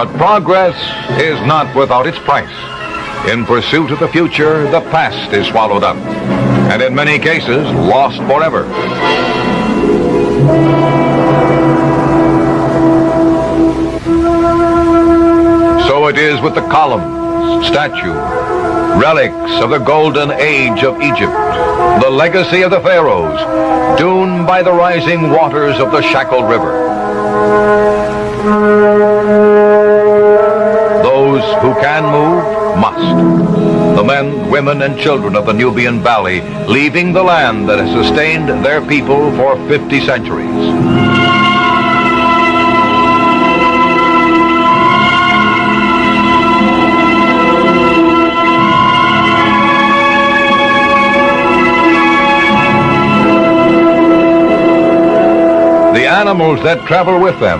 But progress is not without its price. In pursuit of the future, the past is swallowed up, and in many cases, lost forever. So it is with the columns, statues, relics of the golden age of Egypt, the legacy of the pharaohs, doomed by the rising waters of the shackled river. Who can move must. The men, women, and children of the Nubian Valley leaving the land that has sustained their people for 50 centuries. The animals that travel with them